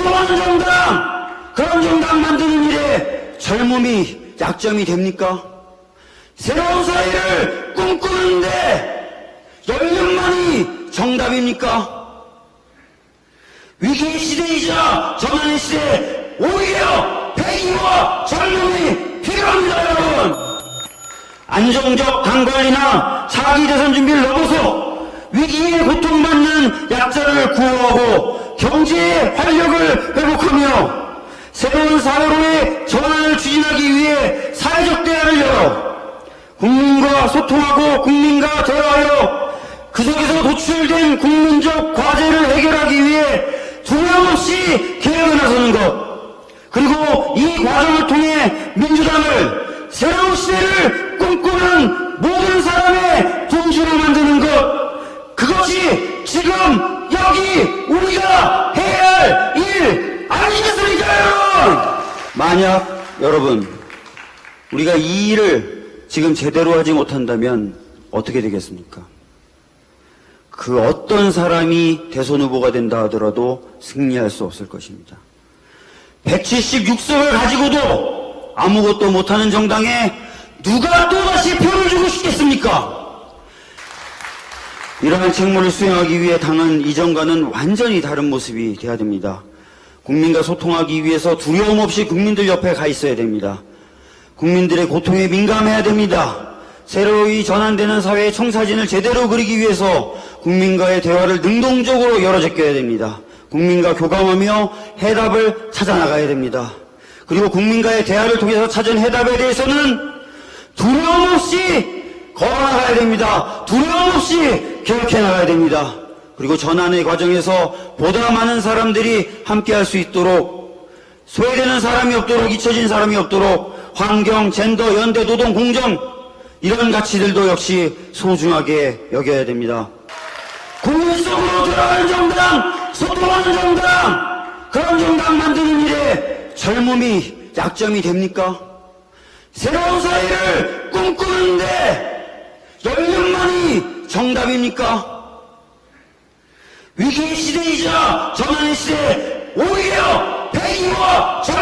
소통하는 정당, 그런 정당 만드는 일에 젊음이 약점이 됩니까? 새로운 사회를 꿈꾸는데 연륜만이 정답입니까? 위기의 시대이자 전환의 시대 오히려 배기와 젊음이 필요합니다 여러분 안정적 당관리나 사기 대선 준비를 넘어서 위기에 고통받는 약자를 구호하고 경제의 활력을 회복하며 새로운 사회로의 전환을 추진하기 위해 사회적 대화를 열어 국민과 소통하고 국민과 대화하여 그 속에서 도출된 국민적 과제를 해결하기 위해 두려움 없이 개혁에 나서는 것 그리고 이 과정을 통해 민주당을 새로운 시대를 꿈꾸는 모든 사람의 동지로 만드는 것 지금 여기 우리가 해야 할 일 아니겠습니까 여러분 만약 여러분 우리가 이 일을 지금 제대로 하지 못한다면 어떻게 되겠습니까? 그 어떤 사람이 대선 후보가 된다 하더라도 승리할 수 없을 것입니다. 176석을 가지고도 아무것도 못하는 정당에 누가 또다시 표를 주고 싶겠습니까? 이러한 책무를 수행하기 위해 당은 이전과는 완전히 다른 모습이 돼야 됩니다. 국민과 소통하기 위해서 두려움 없이 국민들 옆에 가 있어야 됩니다. 국민들의 고통에 민감해야 됩니다. 새로이 전환되는 사회의 청사진을 제대로 그리기 위해서 국민과의 대화를 능동적으로 열어제껴야 됩니다. 국민과 교감하며 해답을 찾아 나가야 됩니다. 그리고 국민과의 대화를 통해서 찾은 해답에 대해서는 두려움 없이 걸어나가야 됩니다. 두려움 없이 개혁해 나가야 됩니다. 그리고 전환의 과정에서 보다 많은 사람들이 함께 할 수 있도록 소외되는 사람이 없도록 잊혀진 사람이 없도록 환경, 젠더, 연대, 노동, 공정 이런 가치들도 역시 소중하게 여겨야 됩니다. 국민 속으로 들어가는 정당, 소통하는 정당, 그런 정당 만드는 일에 젊음이 약점이 됩니까? 새로운 사회를 꿈꾸는데 연륜만이 정답입니까? 위기의 시대이자 전환의 시대 오히려 배기와 젊